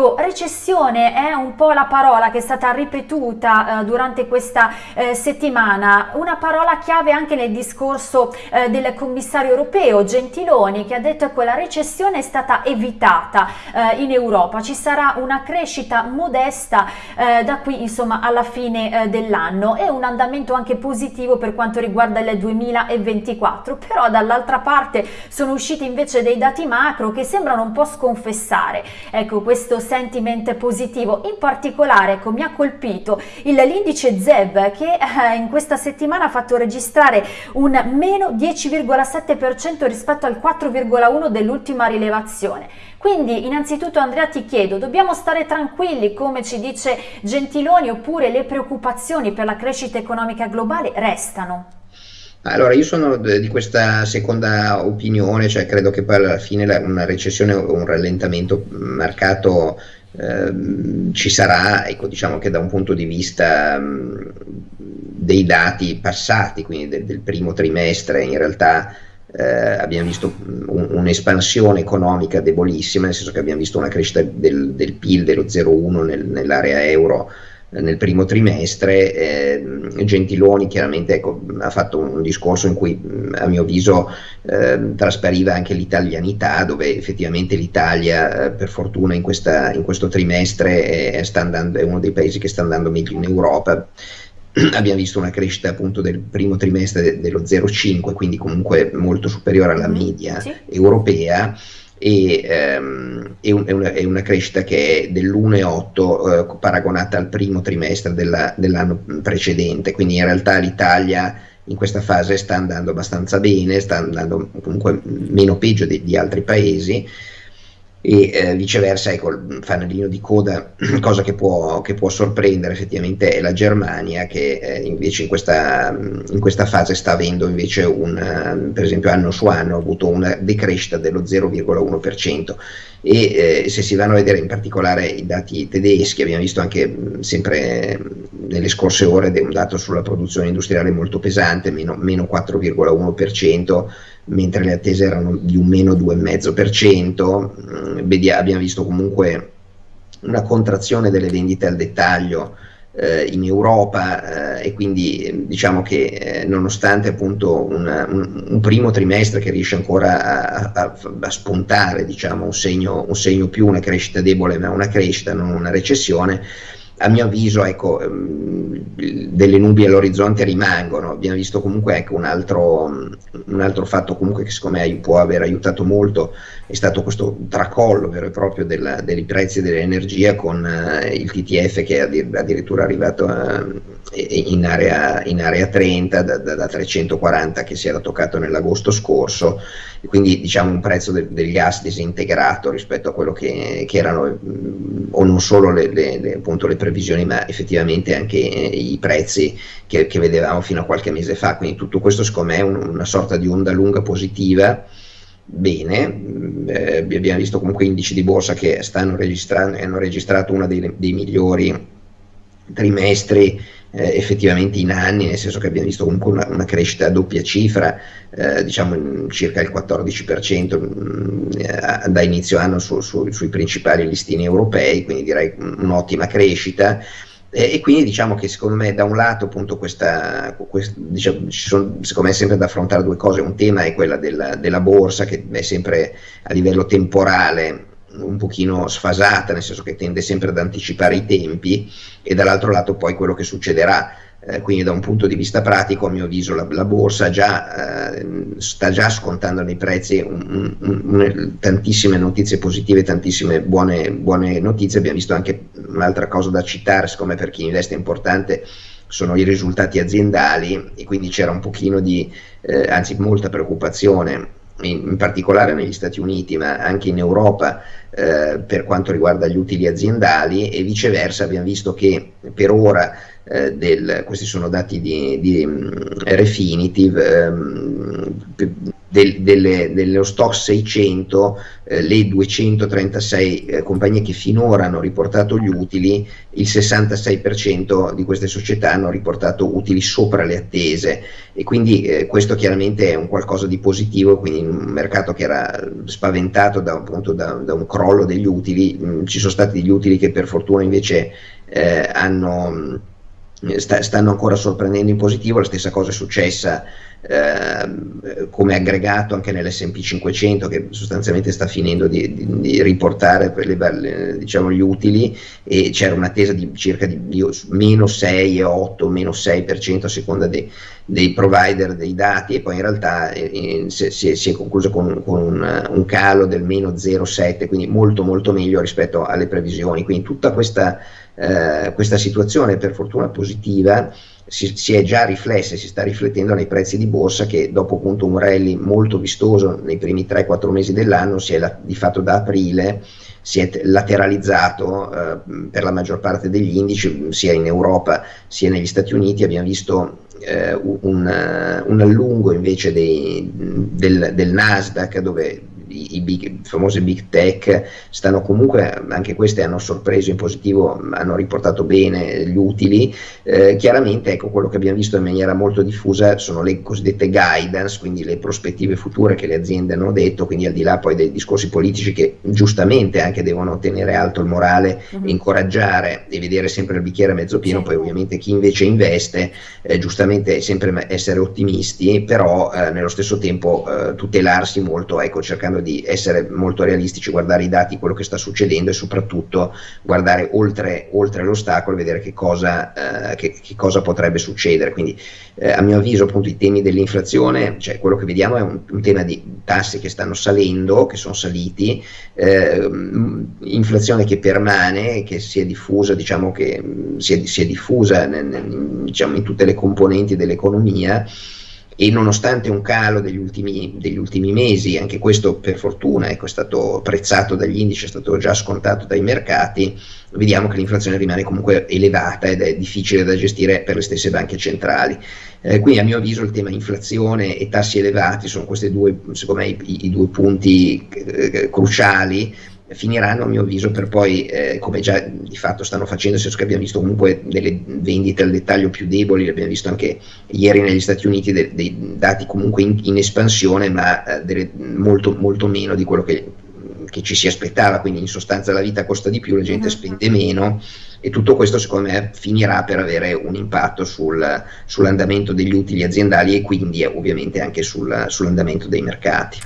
Ecco, recessione è un po' la parola che è stata ripetuta eh, durante questa eh, settimana, una parola chiave anche nel discorso eh, del commissario europeo Gentiloni che ha detto che la recessione è stata evitata eh, in Europa, ci sarà una crescita modesta eh, da qui insomma alla fine eh, dell'anno. E un andamento anche positivo per quanto riguarda il 2024, però dall'altra parte sono usciti invece dei dati macro che sembrano un po' sconfessare. Ecco questo sentiment positivo. In particolare ecco, mi ha colpito l'indice ZEV che eh, in questa settimana ha fatto registrare un meno 10,7% rispetto al 4,1% dell'ultima rilevazione. Quindi innanzitutto Andrea ti chiedo, dobbiamo stare tranquilli come ci dice Gentiloni oppure le preoccupazioni per la crescita economica globale restano? Allora, io sono di questa seconda opinione, cioè credo che poi alla fine una recessione o un rallentamento marcato Ehm, ci sarà, ecco, diciamo che da un punto di vista mh, dei dati passati, quindi de, del primo trimestre, in realtà eh, abbiamo visto un'espansione economica debolissima, nel senso che abbiamo visto una crescita del, del PIL dello 0,1 nel, nell'area euro nel primo trimestre. Eh, Gentiloni chiaramente ecco, ha fatto un discorso in cui a mio avviso eh, traspariva anche l'italianità, dove effettivamente l'Italia eh, per fortuna in, questa, in, questo trimestre è, andando, è uno dei paesi che sta andando meglio in Europa abbiamo visto una crescita appunto del primo trimestre de dello 0,5, quindi comunque molto superiore alla media sì. europea e ehm, è, un, è, una, è, una, crescita che è dell'1,8 eh, paragonata al primo trimestre dell'anno precedente, quindi in realtà l'Italia in questa fase sta andando abbastanza bene, sta andando comunque meno peggio di, di altri paesi e eh, viceversa ecco il fanalino di coda cosa che può, che può, sorprendere effettivamente è la Germania che eh, invece in questa, in questa, fase sta avendo invece un per esempio anno su anno ha avuto una decrescita dello 0,1% e eh, se si vanno a vedere in particolare i dati tedeschi abbiamo visto anche mh, sempre nelle scorse ore un dato sulla produzione industriale molto pesante meno, meno 4,1% mentre le attese erano di un meno 2,5%, mm, abbiamo visto comunque una contrazione delle vendite al dettaglio in Europa eh, e quindi diciamo che eh, nonostante appunto una, un, un, primo trimestre che riesce ancora a, a, a spuntare diciamo, un, segno, un segno più, una crescita debole ma una crescita, non una recessione, a mio avviso ecco, ehm, delle nubi all'orizzonte rimangono, abbiamo visto comunque ecco, un, altro, un, altro, fatto comunque che secondo me può aver aiutato molto è stato questo tracollo vero e proprio della, dei prezzi dell'energia con uh, il TTF che è addirittura arrivato uh, in, area, in, area, 30 da, da, da, 340 che si era toccato nell'agosto scorso. Quindi diciamo un prezzo de, del gas disintegrato rispetto a quello che, che erano mh, o non solo le, le, le, appunto, le previsioni ma effettivamente anche i prezzi che, che, vedevamo fino a qualche mese fa, quindi tutto questo secondo me è un, una sorta di onda lunga positiva, bene, eh, abbiamo visto comunque indici di borsa che stanno registrando, hanno registrato uno dei, dei migliori trimestri eh, effettivamente in anni, nel senso che abbiamo visto comunque una, una crescita a doppia cifra, eh, diciamo circa il 14% mh, mm, da inizio anno su, su, sui principali listini europei, quindi direi un'ottima crescita. E, e, quindi diciamo che secondo me da un lato appunto questa, questa diciamo, ci sono secondo me sempre da affrontare due cose, un tema è quella della, della borsa che è sempre a livello temporale un pochino sfasata, nel senso che tende sempre ad anticipare i tempi, e dall'altro lato poi quello che succederà. Eh, quindi da un punto di vista pratico, a mio avviso, la, la borsa già, eh, sta già scontando nei prezzi un, un, un, tantissime notizie positive, tantissime buone, buone, notizie. Abbiamo visto anche un'altra cosa da citare, siccome per chi investe è importante, sono i risultati aziendali e quindi c'era un pochino di, eh, anzi molta preoccupazione in, in, particolare negli Stati Uniti, ma anche in Europa eh, per quanto riguarda gli utili aziendali e viceversa abbiamo visto che per ora eh, del, questi sono dati di, di um, Refinitiv, um, del, delle, dello stock 600, eh, le 236 eh, compagnie che finora hanno riportato gli utili, il 66% di queste società hanno riportato utili sopra le attese. E quindi eh, questo chiaramente è un qualcosa di positivo, quindi in un mercato che era spaventato da, appunto, da, da un crollo degli utili, mh, mm, ci sono stati degli utili che per fortuna invece eh, hanno sta, stanno ancora sorprendendo in positivo, la stessa cosa è successa eh, come aggregato anche nell'S&P 500 che sostanzialmente sta finendo di, di, di riportare le, diciamo, gli utili e c'era un'attesa di circa di, di meno 6, 8, meno 6% a seconda dei, dei provider dei dati e poi in realtà eh, si, si, si, è concluso con, con un, un, calo del meno 0,7 quindi molto molto meglio rispetto alle previsioni. Quindi tutta questa eh, questa situazione per fortuna positiva si, si, è già riflessa, si sta riflettendo nei prezzi di borsa che dopo appunto un rally molto vistoso nei primi 3-4 mesi dell'anno si è la, di fatto da aprile si è lateralizzato eh, per la maggior parte degli indici sia in Europa sia negli Stati Uniti. Abbiamo visto eh, un, un, allungo invece dei, del, del Nasdaq dove i, big, i, famosi big tech stanno comunque, anche queste hanno sorpreso in positivo, hanno riportato bene gli utili, eh, chiaramente ecco quello che abbiamo visto in maniera molto diffusa sono le cosiddette guidance, quindi le prospettive future che le aziende hanno detto, quindi al di là poi dei discorsi politici che giustamente anche devono tenere alto il morale, mm-hmm. incoraggiare e vedere sempre il bicchiere mezzo pieno, sì. poi ovviamente chi invece investe eh, giustamente sempre essere ottimisti, però eh, nello stesso tempo eh, tutelarsi molto, ecco cercando di essere molto realistici, guardare i dati, quello che sta succedendo e soprattutto guardare oltre, oltre l'ostacolo e vedere che cosa, eh, che, che cosa, potrebbe succedere. Quindi eh, a mio avviso appunto i temi dell'inflazione, cioè quello che vediamo è un, un, tema di tassi che stanno salendo, che sono saliti, eh, inflazione che permane, che si è diffusa, diciamo che si è, si è diffusa nel, nel, diciamo, in tutte le componenti dell'economia e nonostante un calo degli ultimi, degli ultimi mesi, anche questo per fortuna ecco, è stato apprezzato dagli indici, è stato già scontato dai mercati, vediamo che l'inflazione rimane comunque elevata ed è difficile da gestire per le stesse banche centrali. Eh, quindi a mio avviso il tema inflazione e tassi elevati sono questi due, secondo me, i, i due punti eh, cruciali finiranno a mio avviso per poi, eh, come già di fatto stanno facendo, nel senso che abbiamo visto comunque delle vendite al dettaglio più deboli, abbiamo visto anche ieri negli Stati Uniti de- dei dati comunque in, in espansione, ma eh, molto, molto meno di quello che, che, ci si aspettava, quindi in sostanza la vita costa di più, la gente spende meno e tutto questo secondo me finirà per avere un impatto sul, sull'andamento degli utili aziendali e quindi eh, ovviamente anche sul, sull'andamento dei mercati.